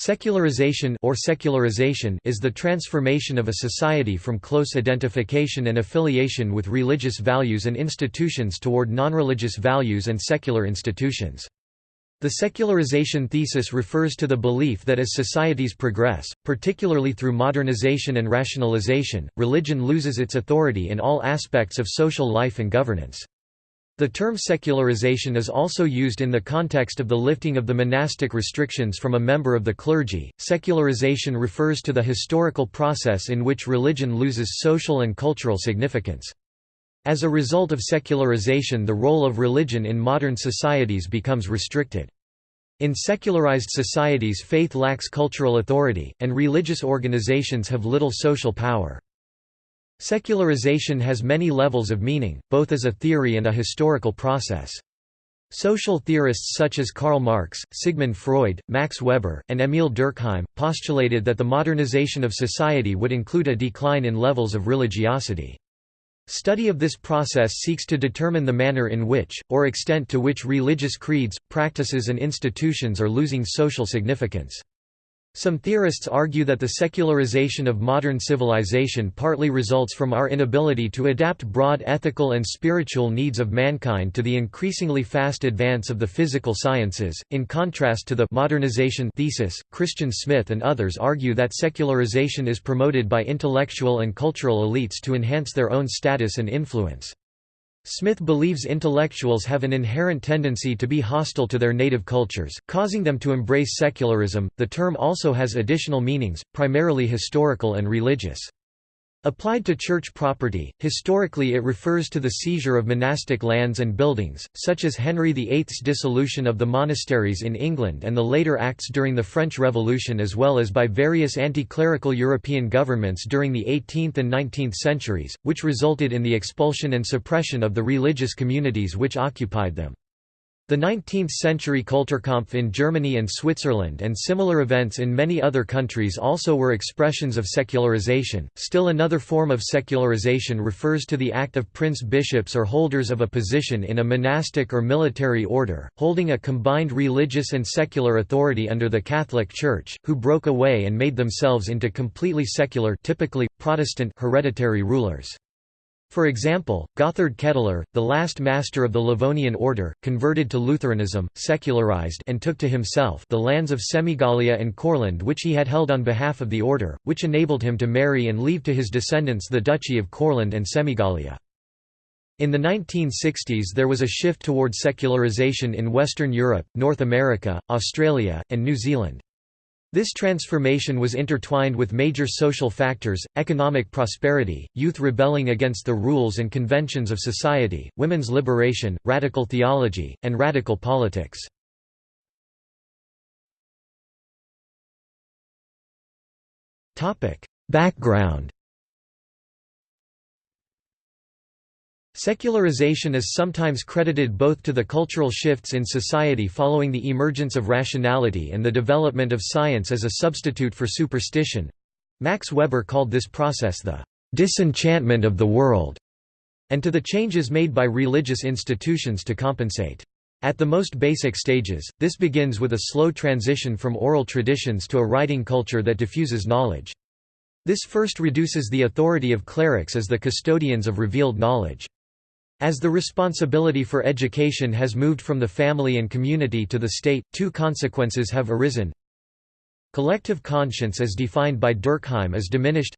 Secularization or secularization is the transformation of a society from close identification and affiliation with religious values and institutions toward non-religious values and secular institutions. The secularization thesis refers to the belief that as societies progress, particularly through modernization and rationalization, religion loses its authority in all aspects of social life and governance. The term secularization is also used in the context of the lifting of the monastic restrictions from a member of the clergy. Secularization refers to the historical process in which religion loses social and cultural significance. As a result of secularization, the role of religion in modern societies becomes restricted. In secularized societies, faith lacks cultural authority, and religious organizations have little social power. Secularization has many levels of meaning, both as a theory and a historical process. Social theorists such as Karl Marx, Sigmund Freud, Max Weber, and Emil Durkheim, postulated that the modernization of society would include a decline in levels of religiosity. Study of this process seeks to determine the manner in which, or extent to which religious creeds, practices and institutions are losing social significance. Some theorists argue that the secularization of modern civilization partly results from our inability to adapt broad ethical and spiritual needs of mankind to the increasingly fast advance of the physical sciences. In contrast to the modernization thesis, Christian Smith and others argue that secularization is promoted by intellectual and cultural elites to enhance their own status and influence. Smith believes intellectuals have an inherent tendency to be hostile to their native cultures, causing them to embrace secularism. The term also has additional meanings, primarily historical and religious. Applied to church property, historically it refers to the seizure of monastic lands and buildings, such as Henry VIII's dissolution of the monasteries in England and the later acts during the French Revolution as well as by various anti-clerical European governments during the 18th and 19th centuries, which resulted in the expulsion and suppression of the religious communities which occupied them. The 19th-century Kulturkampf in Germany and Switzerland and similar events in many other countries also were expressions of secularization. Still another form of secularization refers to the act of prince-bishops or holders of a position in a monastic or military order, holding a combined religious and secular authority under the Catholic Church, who broke away and made themselves into completely secular typically, Protestant hereditary rulers. For example, Gotthard Kettler, the last master of the Livonian order, converted to Lutheranism, secularized and took to himself the lands of Semigallia and Courland which he had held on behalf of the order, which enabled him to marry and leave to his descendants the Duchy of Courland and Semigallia. In the 1960s there was a shift toward secularization in Western Europe, North America, Australia, and New Zealand. This transformation was intertwined with major social factors, economic prosperity, youth rebelling against the rules and conventions of society, women's liberation, radical theology, and radical politics. Background Secularization is sometimes credited both to the cultural shifts in society following the emergence of rationality and the development of science as a substitute for superstition. Max Weber called this process the disenchantment of the world, and to the changes made by religious institutions to compensate. At the most basic stages, this begins with a slow transition from oral traditions to a writing culture that diffuses knowledge. This first reduces the authority of clerics as the custodians of revealed knowledge. As the responsibility for education has moved from the family and community to the state, two consequences have arisen. Collective conscience as defined by Durkheim is diminished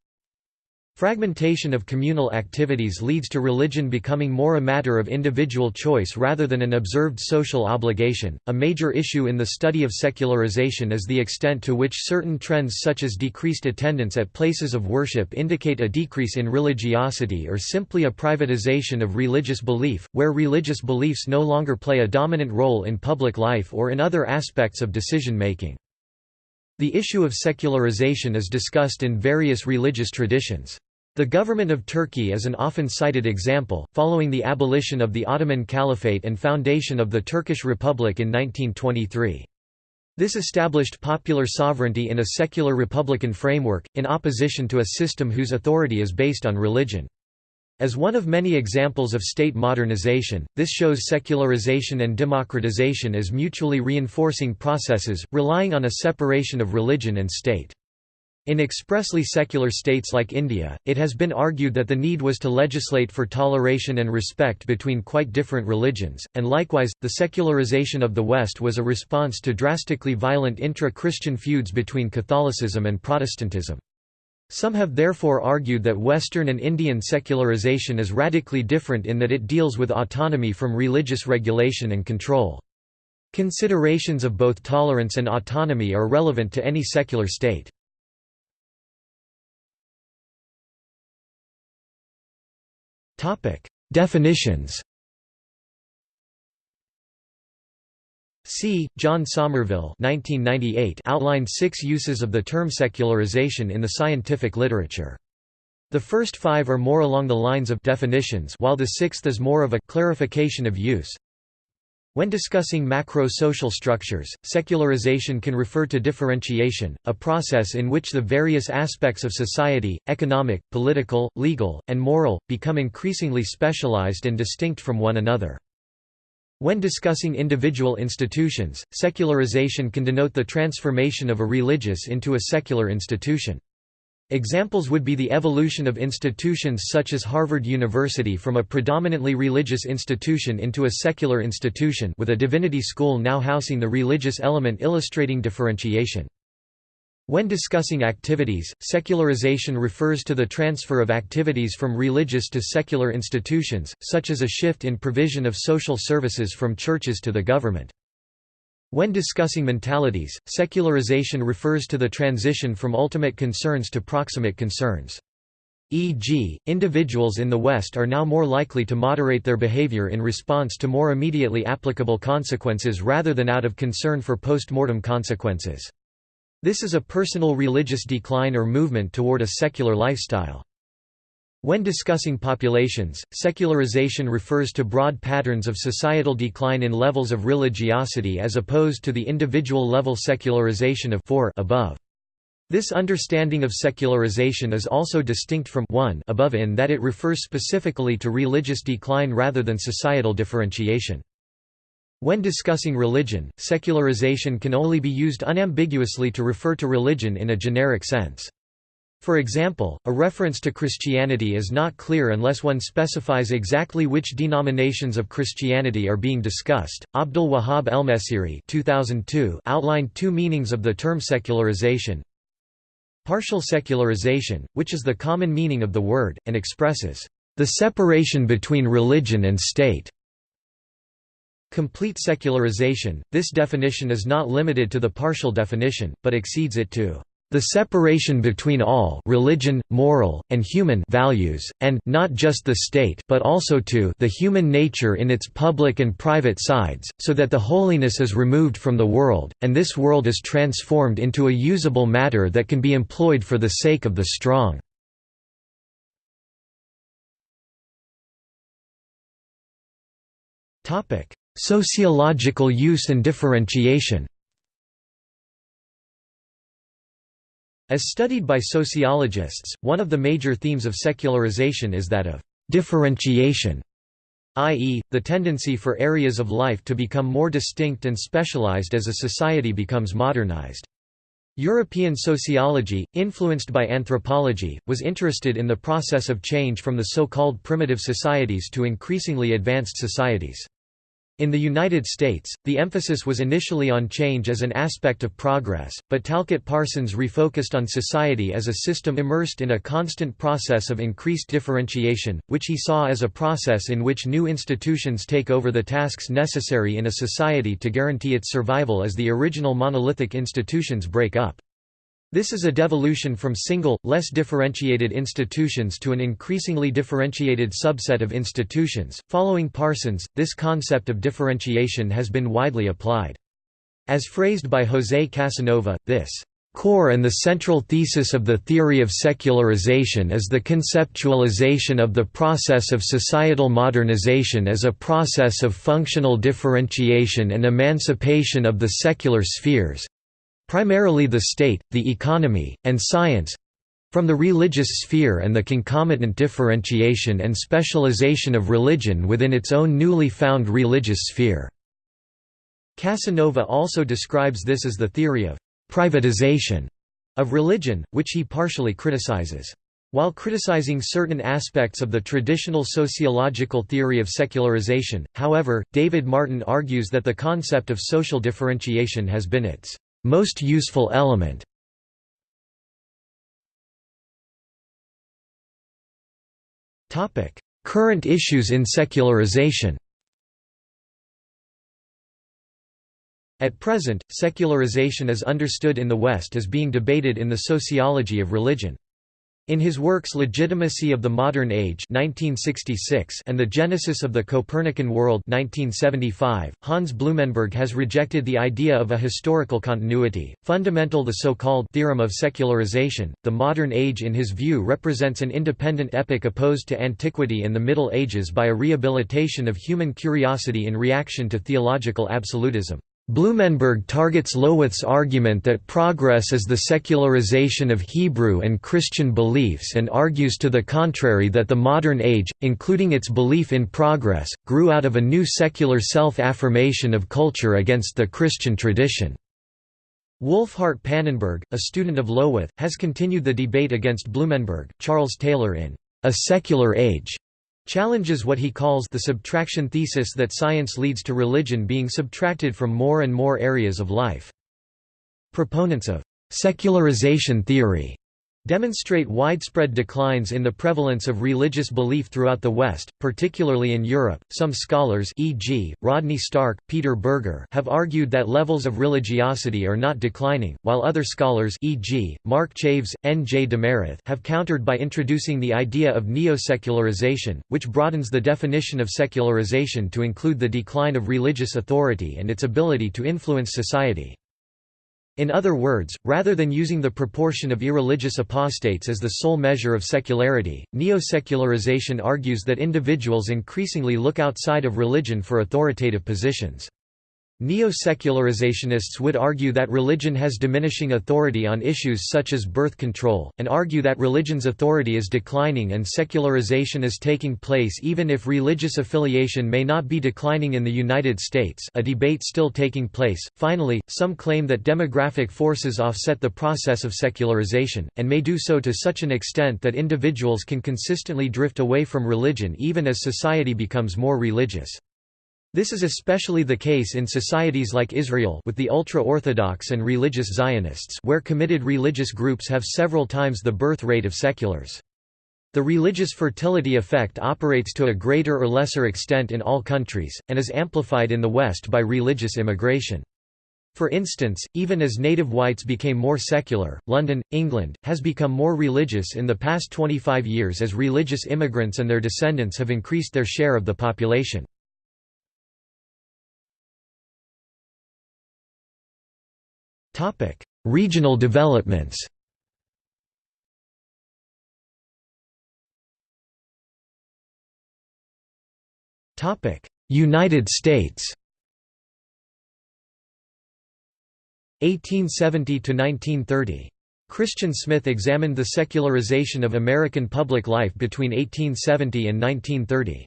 Fragmentation of communal activities leads to religion becoming more a matter of individual choice rather than an observed social obligation. A major issue in the study of secularization is the extent to which certain trends such as decreased attendance at places of worship indicate a decrease in religiosity or simply a privatization of religious belief, where religious beliefs no longer play a dominant role in public life or in other aspects of decision making. The issue of secularization is discussed in various religious traditions. The government of Turkey is an often cited example, following the abolition of the Ottoman Caliphate and foundation of the Turkish Republic in 1923. This established popular sovereignty in a secular republican framework, in opposition to a system whose authority is based on religion. As one of many examples of state modernization, this shows secularization and democratization as mutually reinforcing processes, relying on a separation of religion and state. In expressly secular states like India, it has been argued that the need was to legislate for toleration and respect between quite different religions, and likewise, the secularization of the West was a response to drastically violent intra-Christian feuds between Catholicism and Protestantism. Some have therefore argued that Western and Indian secularization is radically different in that it deals with autonomy from religious regulation and control. Considerations of both tolerance and autonomy are relevant to any secular state. Definitions C. John Sommerville 1998 outlined six uses of the term secularization in the scientific literature. The first five are more along the lines of definitions while the sixth is more of a clarification of use. When discussing macro-social structures, secularization can refer to differentiation, a process in which the various aspects of society, economic, political, legal, and moral, become increasingly specialized and distinct from one another. When discussing individual institutions, secularization can denote the transformation of a religious into a secular institution. Examples would be the evolution of institutions such as Harvard University from a predominantly religious institution into a secular institution with a divinity school now housing the religious element illustrating differentiation. When discussing activities, secularization refers to the transfer of activities from religious to secular institutions, such as a shift in provision of social services from churches to the government. When discussing mentalities, secularization refers to the transition from ultimate concerns to proximate concerns. E.g., individuals in the West are now more likely to moderate their behavior in response to more immediately applicable consequences rather than out of concern for post-mortem consequences. This is a personal religious decline or movement toward a secular lifestyle. When discussing populations, secularization refers to broad patterns of societal decline in levels of religiosity as opposed to the individual level secularization of 4 above. This understanding of secularization is also distinct from 1 above in that it refers specifically to religious decline rather than societal differentiation. When discussing religion, secularization can only be used unambiguously to refer to religion in a generic sense. For example, a reference to Christianity is not clear unless one specifies exactly which denominations of Christianity are being discussed. Abdul Wahab Elmesiri 2002 outlined two meanings of the term secularization. Partial secularization, which is the common meaning of the word, and expresses the separation between religion and state. Complete secularization, this definition is not limited to the partial definition, but exceeds it to the separation between all religion, moral, and human values, and not just the state but also to the human nature in its public and private sides, so that the holiness is removed from the world, and this world is transformed into a usable matter that can be employed for the sake of the strong. Sociological use and differentiation As studied by sociologists, one of the major themes of secularization is that of differentiation, i.e., the tendency for areas of life to become more distinct and specialized as a society becomes modernized. European sociology, influenced by anthropology, was interested in the process of change from the so-called primitive societies to increasingly advanced societies. In the United States, the emphasis was initially on change as an aspect of progress, but Talcott Parsons refocused on society as a system immersed in a constant process of increased differentiation, which he saw as a process in which new institutions take over the tasks necessary in a society to guarantee its survival as the original monolithic institutions break up. This is a devolution from single, less differentiated institutions to an increasingly differentiated subset of institutions. Following Parsons, this concept of differentiation has been widely applied. As phrased by José Casanova, this core and the central thesis of the theory of secularization is the conceptualization of the process of societal modernization as a process of functional differentiation and emancipation of the secular spheres, primarily the state, the economy, and science From the religious sphere and the concomitant differentiation and specialization of religion within its own newly found religious sphere." Casanova also describes this as the theory of «privatization» of religion, which he partially criticizes. While criticizing certain aspects of the traditional sociological theory of secularization, however, David Martin argues that the concept of social differentiation has been its most useful element. Current issues in secularization At present, secularization is understood in the West as being debated in the sociology of religion. In his works Legitimacy of the Modern Age 1966 and The Genesis of the Copernican World 1975, Hans Blumenberg has rejected the idea of a historical continuity, fundamental the so-called theorem of secularization. The modern age in his view represents an independent epoch opposed to antiquity and the Middle Ages by a rehabilitation of human curiosity in reaction to theological absolutism. Blumenberg targets Löwith's argument that progress is the secularization of Hebrew and Christian beliefs and argues to the contrary that the modern age, including its belief in progress, grew out of a new secular self-affirmation of culture against the Christian tradition. Wolfhart Pannenberg, a student of Lowath, has continued the debate against Blumenberg. Charles Taylor in A Secular Age challenges what he calls the subtraction thesis that science leads to religion being subtracted from more and more areas of life. Proponents of secularization theory demonstrate widespread declines in the prevalence of religious belief throughout the West, particularly in Europe. Some scholars, e.g., Rodney Stark, Peter Berger, have argued that levels of religiosity are not declining, while other scholars, e.g., Mark Chaves, N. J. Demerath, have countered by introducing the idea of neo-secularization, which broadens the definition of secularization to include the decline of religious authority and its ability to influence society. In other words, rather than using the proportion of irreligious apostates as the sole measure of secularity, neo-secularization argues that individuals increasingly look outside of religion for authoritative positions. Neo-secularizationist would argue that religion has diminishing authority on issues such as birth control, and argue that religion's authority is declining and secularization is taking place even if religious affiliation may not be declining in the United States a debate still taking place. Finally, some claim that demographic forces offset the process of secularization, and may do so to such an extent that individuals can consistently drift away from religion even as society becomes more religious. This is especially the case in societies like Israel with the ultra-Orthodox and religious Zionists where committed religious groups have several times the birth rate of seculars. The religious fertility effect operates to a greater or lesser extent in all countries, and is amplified in the West by religious immigration. For instance, even as native whites became more secular, London, England, has become more religious in the past 25 years as religious immigrants and their descendants have increased their share of the population. Topic: Regional developments. Topic: United States. 1870 to 1930. Christian Smith examined the secularization of American public life between 1870 and 1930.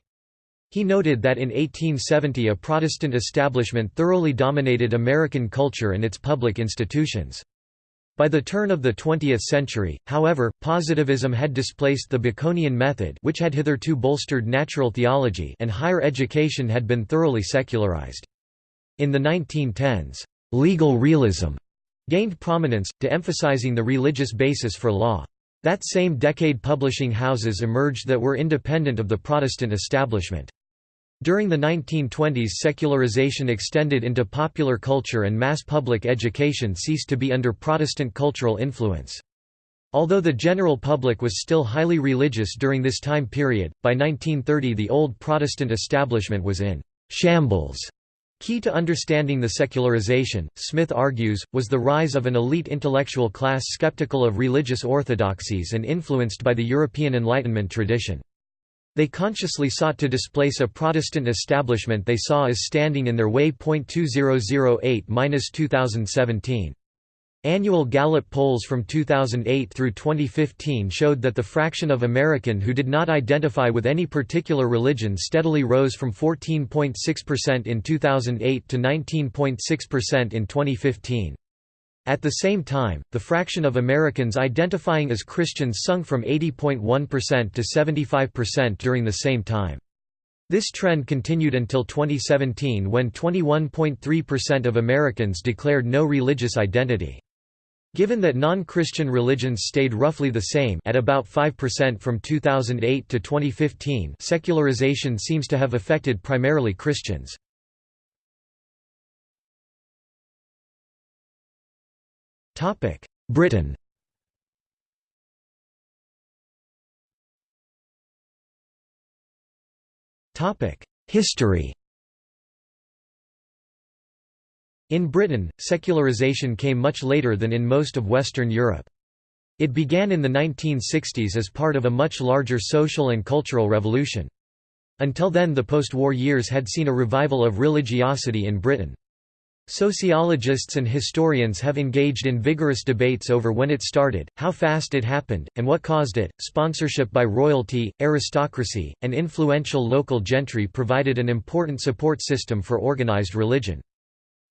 He noted that in 1870 a Protestant establishment thoroughly dominated American culture and its public institutions. By the turn of the 20th century, however, positivism had displaced the Baconian method which had hitherto bolstered natural theology and higher education had been thoroughly secularized. In the 1910s, legal realism gained prominence, de-emphasizing the religious basis for law. That same decade publishing houses emerged that were independent of the Protestant establishment. During the 1920s secularization extended into popular culture and mass public education ceased to be under Protestant cultural influence. Although the general public was still highly religious during this time period, by 1930 the old Protestant establishment was in «shambles». Key to understanding the secularization, Smith argues, was the rise of an elite intellectual class skeptical of religious orthodoxies and influenced by the European Enlightenment tradition. They consciously sought to displace a Protestant establishment they saw as standing in their way. 2008-2017 Annual Gallup polls from 2008 through 2015 showed that the fraction of American who did not identify with any particular religion steadily rose from 14.6% in 2008 to 19.6% in 2015. At the same time, the fraction of Americans identifying as Christians sunk from 80.1% to 75% during the same time. This trend continued until 2017 when 21.3% of Americans declared no religious identity. Given that non-Christian religions stayed roughly the same at about 5% from 2008 to 2015 secularization seems to have affected primarily Christians. Topic: Britain Topic: History In Britain, secularization came much later than in most of Western Europe. It began in the 1960s as part of a much larger social and cultural revolution. Until then the post-war years had seen a revival of religiosity in Britain. Sociologists and historians have engaged in vigorous debates over when it started, how fast it happened, and what caused it. Sponsorship by royalty, aristocracy, and influential local gentry provided an important support system for organized religion.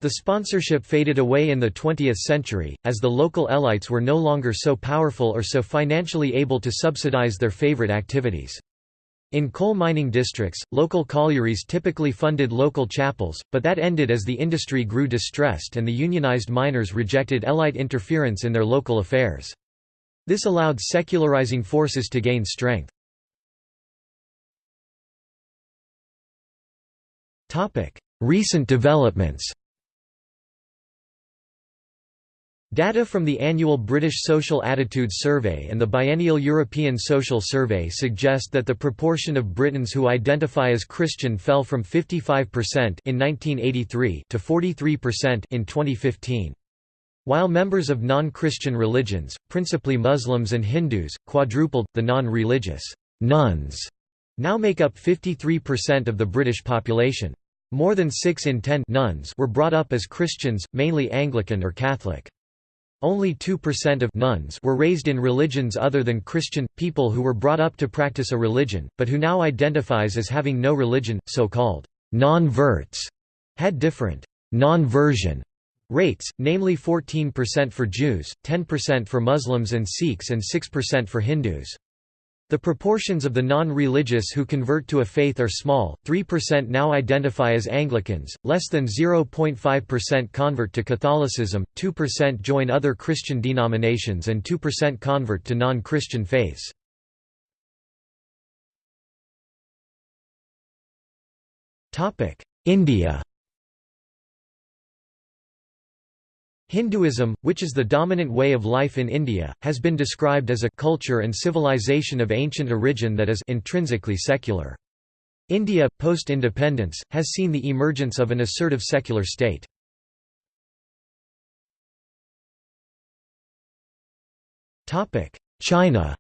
The sponsorship faded away in the 20th century, as the local elites were no longer so powerful or so financially able to subsidize their favorite activities. In coal mining districts, local collieries typically funded local chapels, but that ended as the industry grew distressed and the unionized miners rejected elite interference in their local affairs. This allowed secularizing forces to gain strength. Recent developments Data from the annual British Social Attitudes Survey and the biennial European Social Survey suggest that the proportion of Britons who identify as Christian fell from 55% in 1983 to 43% in 2015. While members of non-Christian religions, principally Muslims and Hindus, quadrupled, the non-religious nones now make up 53% of the British population. More than 6 in 10 nones were brought up as Christians, mainly Anglican or Catholic. Only 2% of nones were raised in religions other than Christian, people who were brought up to practice a religion, but who now identifies as having no religion, so-called non-verts, had different non-version rates, namely 14% for Jews, 10% for Muslims and Sikhs and 6% for Hindus. The proportions of the non-religious who convert to a faith are small, 3% now identify as Anglicans, less than 0.5% convert to Catholicism, 2% join other Christian denominations and 2% convert to non-Christian faiths. India Hinduism, which is the dominant way of life in India, has been described as a culture and civilization of ancient origin that is intrinsically secular. India, post-independence, has seen the emergence of an assertive secular state. China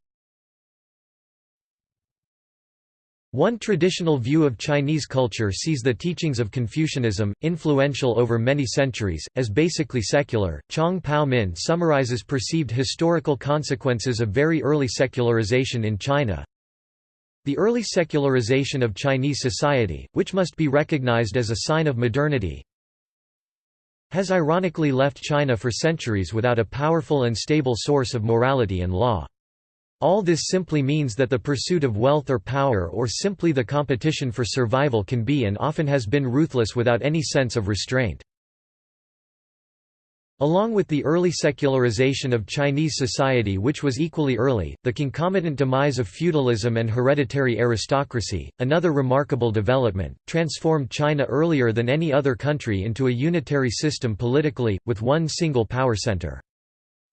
One traditional view of Chinese culture sees the teachings of Confucianism, influential over many centuries, as basically secular. Chong Pao Min summarizes perceived historical consequences of very early secularization in China. The early secularization of Chinese society, which must be recognized as a sign of modernity, has ironically left China for centuries without a powerful and stable source of morality and law. All this simply means that the pursuit of wealth or power or simply the competition for survival can be and often has been ruthless without any sense of restraint. Along with the early secularization of Chinese society which was equally early, the concomitant demise of feudalism and hereditary aristocracy, another remarkable development, transformed China earlier than any other country into a unitary system politically, with one single power center.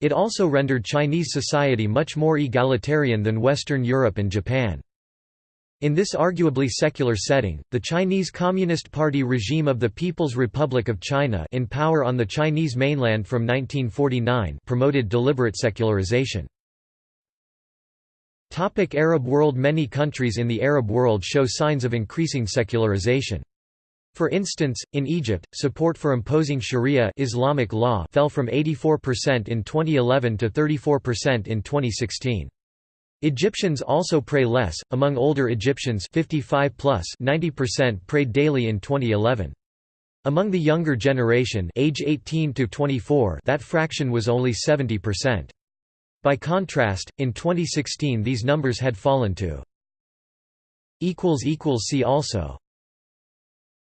It also rendered Chinese society much more egalitarian than Western Europe and Japan. In this arguably secular setting, the Chinese Communist Party regime of the People's Republic of China in power on the Chinese mainland from 1949 promoted deliberate secularization. Topic Arab world Many countries in the Arab world show signs of increasing secularization. For instance, in Egypt, support for imposing Sharia Islamic law fell from 84% in 2011 to 34% in 2016. Egyptians also pray less. Among older Egyptians 55 plus 90% prayed daily in 2011. Among the younger generation age 18 to 24 that fraction was only 70%. By contrast, in 2016 these numbers had fallen to See also